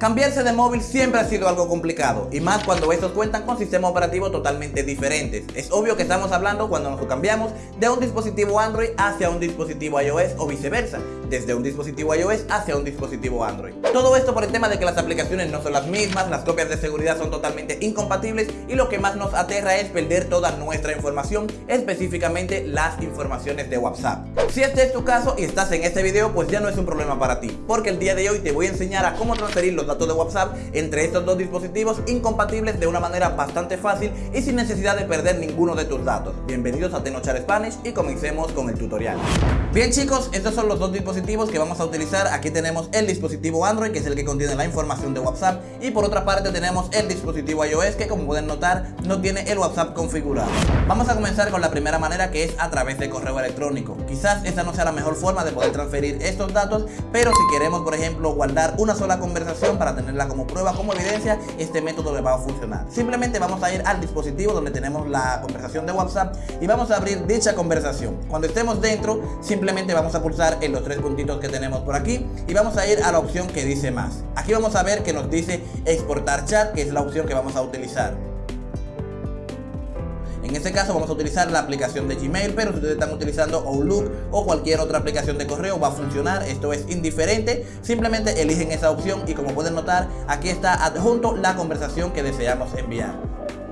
Cambiarse de móvil siempre ha sido algo complicado, y más cuando estos cuentan con sistemas operativos totalmente diferentes. Es obvio que estamos hablando cuando nos cambiamos de un dispositivo Android hacia un dispositivo iOS o viceversa, desde un dispositivo iOS hacia un dispositivo Android. Todo esto por el tema de que las aplicaciones no son las mismas, las copias de seguridad son totalmente incompatibles y lo que más nos aterra es perder toda nuestra información, específicamente las informaciones de WhatsApp. Si este es tu caso y estás en este video, pues ya no es un problema para ti, porque el día de hoy te voy a enseñar a cómo transferir los datos de WhatsApp entre estos dos dispositivos incompatibles de una manera bastante fácil y sin necesidad de perder ninguno de tus datos. Bienvenidos a Tenochar Spanish y comencemos con el tutorial. Bien chicos, estos son los dos dispositivos que vamos a utilizar. Aquí tenemos el dispositivo Android, que es el que contiene la información de WhatsApp, y por otra parte tenemos el dispositivo iOS, que como pueden notar, no tiene el WhatsApp configurado. Vamos a comenzar con la primera manera, que es a través de correo electrónico. Quizás esta no sea la mejor forma de poder transferir estos datos, pero si queremos, por ejemplo, guardar una sola conversación para tenerla como prueba, como evidencia, este método le va a funcionar. Simplemente vamos a ir al dispositivo donde tenemos la conversación de WhatsApp y vamos a abrir dicha conversación. Cuando estemos dentro, simplemente vamos a pulsar en los tres puntitos que tenemos por aquí y vamos a ir a la opción que dice más. Aquí vamos a ver que nos dice exportar chat, que es la opción que vamos a utilizar. En este caso vamos a utilizar la aplicación de Gmail, pero si ustedes están utilizando Outlook o cualquier otra aplicación de correo va a funcionar, esto es indiferente, simplemente eligen esa opción y como pueden notar aquí está adjunto la conversación que deseamos enviar.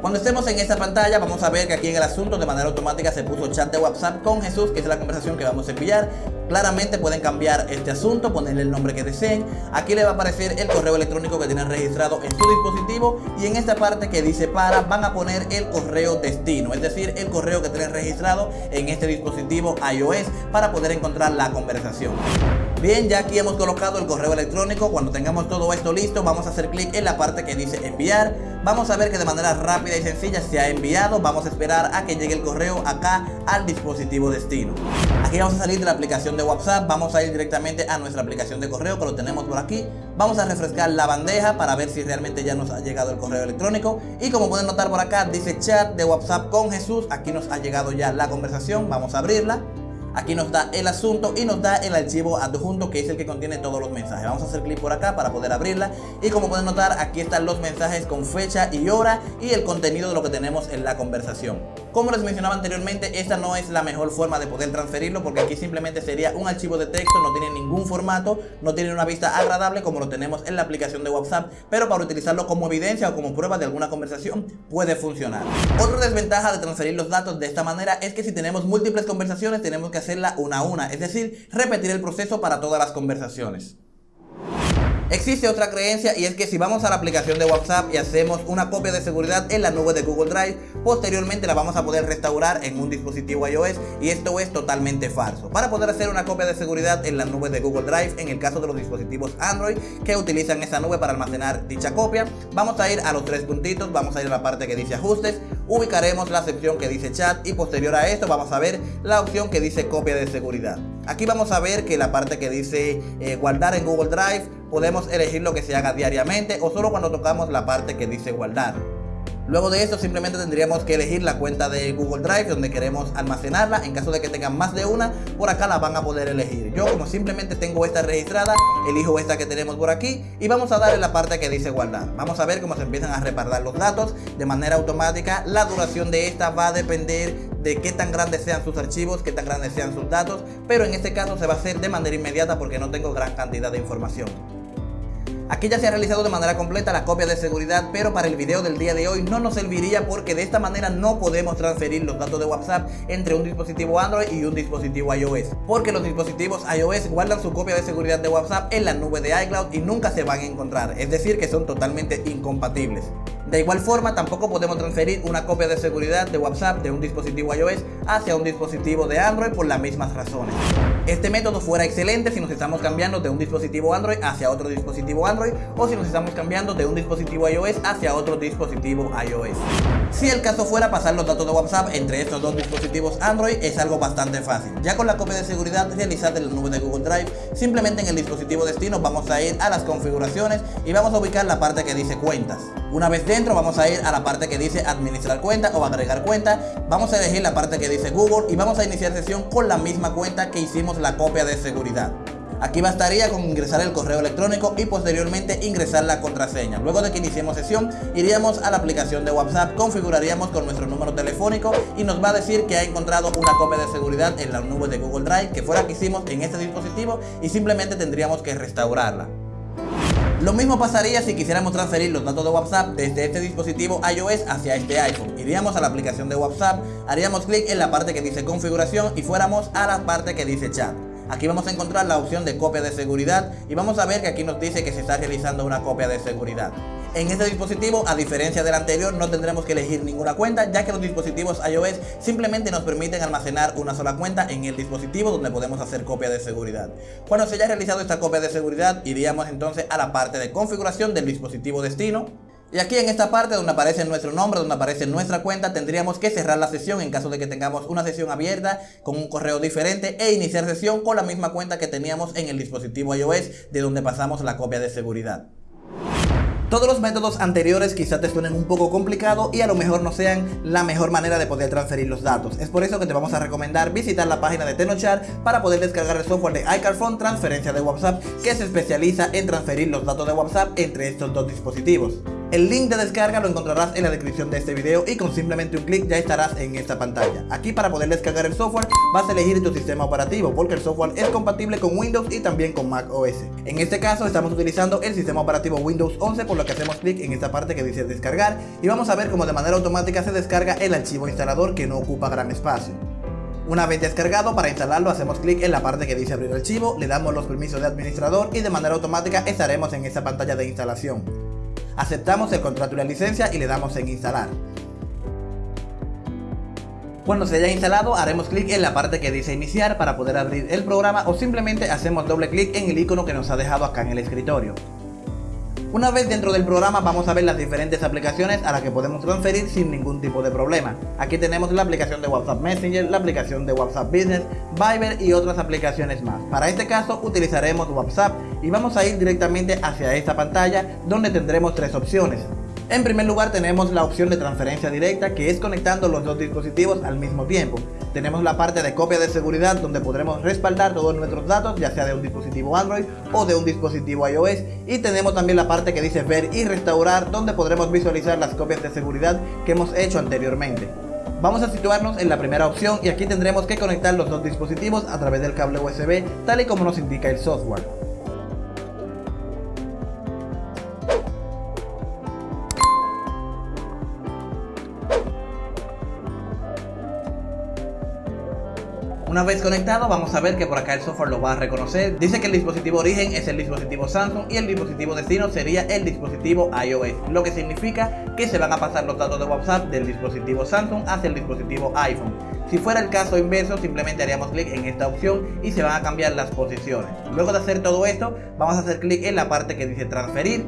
Cuando estemos en esta pantalla vamos a ver que aquí en el asunto de manera automática se puso chat de WhatsApp con Jesús, que es la conversación que vamos a enviar. Claramente pueden cambiar este asunto, ponerle el nombre que deseen. Aquí le va a aparecer el correo electrónico que tienen registrado en su dispositivo y en esta parte que dice para van a poner el correo destino, es decir, el correo que tienen registrado en este dispositivo iOS para poder encontrar la conversación. Bien, ya aquí hemos colocado el correo electrónico. Cuando tengamos todo esto listo, vamos a hacer clic en la parte que dice enviar. Vamos a ver que de manera rápida y sencilla se ha enviado. Vamos a esperar a que llegue el correo acá al dispositivo destino. Aquí vamos a salir de la aplicación de WhatsApp. Vamos a ir directamente a nuestra aplicación de correo que lo tenemos por aquí. Vamos a refrescar la bandeja para ver si realmente ya nos ha llegado el correo electrónico. Y como pueden notar por acá, dice chat de WhatsApp con Jesús. Aquí nos ha llegado ya la conversación. Vamos a abrirla. Aquí nos da el asunto y nos da el archivo adjunto que es el que contiene todos los mensajes. Vamos a hacer clic por acá para poder abrirla y como pueden notar aquí están los mensajes con fecha y hora y el contenido de lo que tenemos en la conversación. Como les mencionaba anteriormente, esta no es la mejor forma de poder transferirlo porque aquí simplemente sería un archivo de texto, no tiene ningún formato, no tiene una vista agradable como lo tenemos en la aplicación de WhatsApp, pero para utilizarlo como evidencia o como prueba de alguna conversación puede funcionar. Otra desventaja de transferir los datos de esta manera es que si tenemos múltiples conversaciones tenemos que hacerla una a una, es decir, repetir el proceso para todas las conversaciones. Existe otra creencia y es que si vamos a la aplicación de WhatsApp y hacemos una copia de seguridad en la nube de Google Drive, posteriormente la vamos a poder restaurar en un dispositivo iOS y esto es totalmente falso. Para poder hacer una copia de seguridad en la nube de Google Drive, en el caso de los dispositivos Android que utilizan esa nube para almacenar dicha copia, vamos a ir a los tres puntitos, vamos a ir a la parte que dice ajustes, ubicaremos la sección que dice chat y posterior a esto vamos a ver la opción que dice copia de seguridad. Aquí vamos a ver que la parte que dice eh, guardar en Google Drive, podemos elegir lo que se haga diariamente o solo cuando tocamos la parte que dice guardar. Luego de eso simplemente tendríamos que elegir la cuenta de Google Drive donde queremos almacenarla. En caso de que tengan más de una, por acá la van a poder elegir. Yo como simplemente tengo esta registrada, elijo esta que tenemos por aquí y vamos a darle la parte que dice guardar. Vamos a ver cómo se empiezan a repartir los datos de manera automática. La duración de esta va a depender de qué tan grandes sean sus archivos, qué tan grandes sean sus datos, pero en este caso se va a hacer de manera inmediata porque no tengo gran cantidad de información. Aquí ya se ha realizado de manera completa la copia de seguridad, pero para el video del día de hoy no nos serviría porque de esta manera no podemos transferir los datos de WhatsApp entre un dispositivo Android y un dispositivo iOS. Porque los dispositivos iOS guardan su copia de seguridad de WhatsApp en la nube de iCloud y nunca se van a encontrar, es decir que son totalmente incompatibles. De igual forma, tampoco podemos transferir una copia de seguridad de WhatsApp de un dispositivo iOS hacia un dispositivo de Android por las mismas razones. Este método fuera excelente si nos estamos cambiando de un dispositivo Android hacia otro dispositivo Android o si nos estamos cambiando de un dispositivo iOS hacia otro dispositivo iOS. Si el caso fuera pasar los datos de WhatsApp entre estos dos dispositivos Android es algo bastante fácil. Ya con la copia de seguridad realizada en la nube de Google Drive, simplemente en el dispositivo destino vamos a ir a las configuraciones y vamos a ubicar la parte que dice cuentas. Una vez dentro vamos a ir a la parte que dice administrar cuenta o agregar cuenta, vamos a elegir la parte que dice Google y vamos a iniciar sesión con la misma cuenta que hicimos la copia de seguridad. Aquí bastaría con ingresar el correo electrónico y posteriormente ingresar la contraseña. Luego de que iniciemos sesión, iríamos a la aplicación de WhatsApp, configuraríamos con nuestro número telefónico y nos va a decir que ha encontrado una copia de seguridad en la nube de Google Drive que fue la que hicimos en este dispositivo y simplemente tendríamos que restaurarla. Lo mismo pasaría si quisiéramos transferir los datos de WhatsApp desde este dispositivo iOS hacia este iPhone. Iríamos a la aplicación de WhatsApp, haríamos clic en la parte que dice configuración y fuéramos a la parte que dice chat. Aquí vamos a encontrar la opción de copia de seguridad y vamos a ver que aquí nos dice que se está realizando una copia de seguridad. En este dispositivo, a diferencia del anterior, no tendremos que elegir ninguna cuenta, ya que los dispositivos iOS simplemente nos permiten almacenar una sola cuenta en el dispositivo donde podemos hacer copia de seguridad. Cuando se haya realizado esta copia de seguridad, iríamos entonces a la parte de configuración del dispositivo destino, y aquí en esta parte donde aparece nuestro nombre, donde aparece nuestra cuenta, tendríamos que cerrar la sesión en caso de que tengamos una sesión abierta con un correo diferente e iniciar sesión con la misma cuenta que teníamos en el dispositivo iOS de donde pasamos la copia de seguridad. Todos los métodos anteriores quizá te suenen un poco complicado y a lo mejor no sean la mejor manera de poder transferir los datos. Es por eso que te vamos a recomendar visitar la página de Tenochar para poder descargar el software de iCarphone Transferencia de WhatsApp que se especializa en transferir los datos de WhatsApp entre estos dos dispositivos. El link de descarga lo encontrarás en la descripción de este video y con simplemente un clic ya estarás en esta pantalla. Aquí para poder descargar el software vas a elegir tu sistema operativo porque el software es compatible con Windows y también con Mac OS. En este caso estamos utilizando el sistema operativo Windows 11 por lo que hacemos clic en esta parte que dice descargar y vamos a ver cómo de manera automática se descarga el archivo instalador que no ocupa gran espacio. Una vez descargado, para instalarlo hacemos clic en la parte que dice abrir archivo, le damos los permisos de administrador y de manera automática estaremos en esta pantalla de instalación. Aceptamos el contrato y la licencia y le damos en instalar. Cuando se haya instalado haremos clic en la parte que dice iniciar para poder abrir el programa o simplemente hacemos doble clic en el icono que nos ha dejado acá en el escritorio. Una vez dentro del programa vamos a ver las diferentes aplicaciones a las que podemos transferir sin ningún tipo de problema. Aquí tenemos la aplicación de WhatsApp Messenger, la aplicación de WhatsApp Business, Viber y otras aplicaciones más. Para este caso utilizaremos WhatsApp y vamos a ir directamente hacia esta pantalla donde tendremos tres opciones. En primer lugar tenemos la opción de transferencia directa que es conectando los dos dispositivos al mismo tiempo. Tenemos la parte de copia de seguridad donde podremos respaldar todos nuestros datos ya sea de un dispositivo Android o de un dispositivo iOS y tenemos también la parte que dice ver y restaurar donde podremos visualizar las copias de seguridad que hemos hecho anteriormente. Vamos a situarnos en la primera opción y aquí tendremos que conectar los dos dispositivos a través del cable USB tal y como nos indica el software. Una vez conectado vamos a ver que por acá el software lo va a reconocer. Dice que el dispositivo origen es el dispositivo Samsung y el dispositivo destino sería el dispositivo iOS, lo que significa que se van a pasar los datos de WhatsApp del dispositivo Samsung hacia el dispositivo iPhone. Si fuera el caso inverso, simplemente haríamos clic en esta opción y se van a cambiar las posiciones. Luego de hacer todo esto, vamos a hacer clic en la parte que dice transferir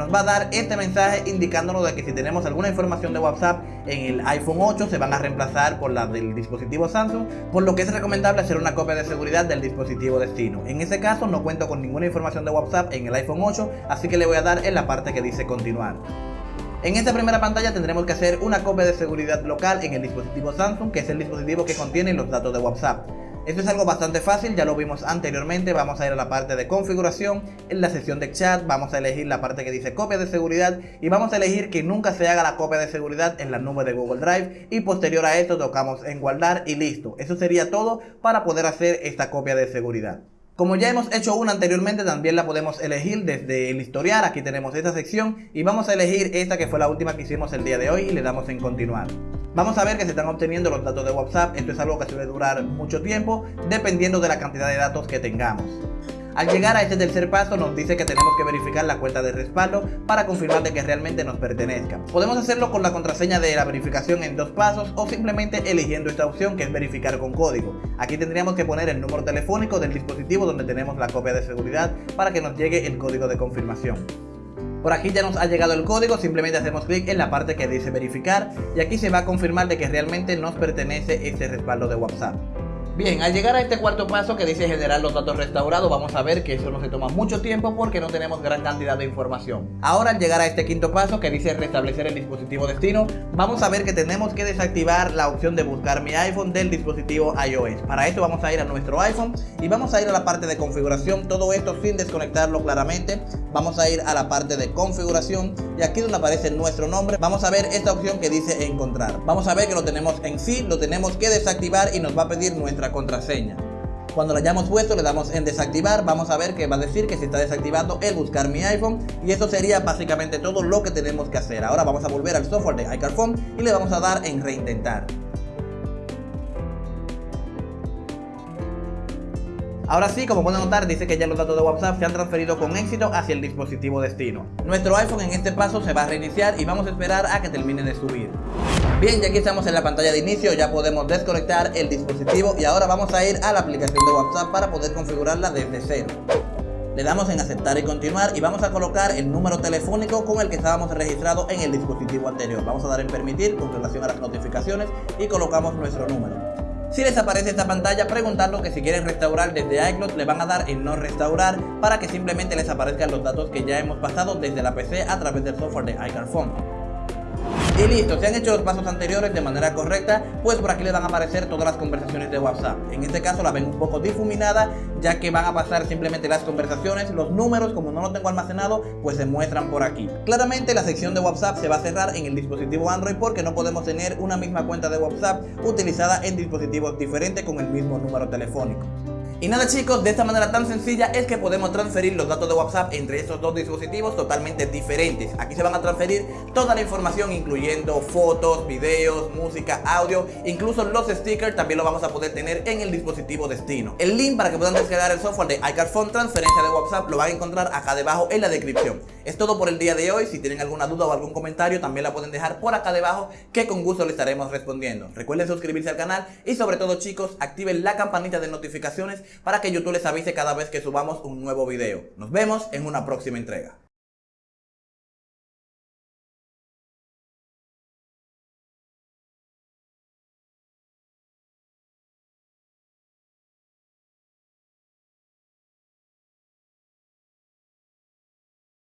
nos va a dar este mensaje indicándonos de que si tenemos alguna información de WhatsApp en el iPhone 8 se van a reemplazar por la del dispositivo Samsung, por lo que es recomendable hacer una copia de seguridad del dispositivo destino. En ese caso no cuento con ninguna información de WhatsApp en el iPhone 8, así que le voy a dar en la parte que dice continuar. En esta primera pantalla tendremos que hacer una copia de seguridad local en el dispositivo Samsung, que es el dispositivo que contiene los datos de WhatsApp. Esto es algo bastante fácil, ya lo vimos anteriormente, vamos a ir a la parte de configuración, en la sección de chat vamos a elegir la parte que dice copia de seguridad y vamos a elegir que nunca se haga la copia de seguridad en la nube de Google Drive y posterior a esto tocamos en guardar y listo. Eso sería todo para poder hacer esta copia de seguridad. Como ya hemos hecho una anteriormente, también la podemos elegir desde el historial. Aquí tenemos esta sección y vamos a elegir esta que fue la última que hicimos el día de hoy y le damos en continuar. Vamos a ver que se están obteniendo los datos de WhatsApp. Esto es algo que suele durar mucho tiempo dependiendo de la cantidad de datos que tengamos. Al llegar a este tercer paso nos dice que tenemos que verificar la cuenta de respaldo para confirmar de que realmente nos pertenezca. Podemos hacerlo con la contraseña de la verificación en dos pasos o simplemente eligiendo esta opción que es verificar con código. Aquí tendríamos que poner el número telefónico del dispositivo donde tenemos la copia de seguridad para que nos llegue el código de confirmación. Por aquí ya nos ha llegado el código, simplemente hacemos clic en la parte que dice verificar y aquí se va a confirmar de que realmente nos pertenece este respaldo de WhatsApp. Bien, al llegar a este cuarto paso que dice generar los datos restaurados, vamos a ver que eso no se toma mucho tiempo porque no tenemos gran cantidad de información. Ahora al llegar a este quinto paso que dice restablecer el dispositivo destino, vamos a ver que tenemos que desactivar la opción de buscar mi iPhone del dispositivo iOS. Para eso vamos a ir a nuestro iPhone y vamos a ir a la parte de configuración, todo esto sin desconectarlo claramente. Vamos a ir a la parte de configuración y aquí donde aparece nuestro nombre, vamos a ver esta opción que dice encontrar. Vamos a ver que lo tenemos en sí, lo tenemos que desactivar y nos va a pedir nuestra contraseña. Cuando la hayamos puesto le damos en desactivar, vamos a ver que va a decir que se está desactivando el buscar mi iPhone y eso sería básicamente todo lo que tenemos que hacer. Ahora vamos a volver al software de iCarphone y le vamos a dar en reintentar. Ahora sí, como pueden notar, dice que ya los datos de WhatsApp se han transferido con éxito hacia el dispositivo destino. Nuestro iPhone en este paso se va a reiniciar y vamos a esperar a que termine de subir. Bien, ya aquí estamos en la pantalla de inicio, ya podemos desconectar el dispositivo y ahora vamos a ir a la aplicación de WhatsApp para poder configurarla desde cero. Le damos en aceptar y continuar y vamos a colocar el número telefónico con el que estábamos registrados en el dispositivo anterior. Vamos a dar en permitir con relación a las notificaciones y colocamos nuestro número. Si les aparece esta pantalla, preguntando que si quieren restaurar desde iCloud, le van a dar en no restaurar para que simplemente les aparezcan los datos que ya hemos pasado desde la PC a través del software de iCarphone. Y listo, si han hecho los pasos anteriores de manera correcta, pues por aquí les van a aparecer todas las conversaciones de WhatsApp. En este caso la ven un poco difuminada, ya que van a pasar simplemente las conversaciones, los números, como no los tengo almacenado, pues se muestran por aquí. Claramente la sección de WhatsApp se va a cerrar en el dispositivo Android porque no podemos tener una misma cuenta de WhatsApp utilizada en dispositivos diferentes con el mismo número telefónico. Y nada chicos, de esta manera tan sencilla es que podemos transferir los datos de WhatsApp entre estos dos dispositivos totalmente diferentes. Aquí se van a transferir toda la información incluyendo fotos, videos, música, audio, incluso los stickers también lo vamos a poder tener en el dispositivo destino. El link para que puedan descargar el software de iCarphone transferencia de WhatsApp lo van a encontrar acá debajo en la descripción. Es todo por el día de hoy, si tienen alguna duda o algún comentario también la pueden dejar por acá debajo que con gusto le estaremos respondiendo. Recuerden suscribirse al canal y sobre todo chicos activen la campanita de notificaciones para que YouTube les avise cada vez que subamos un nuevo video. Nos vemos en una próxima entrega.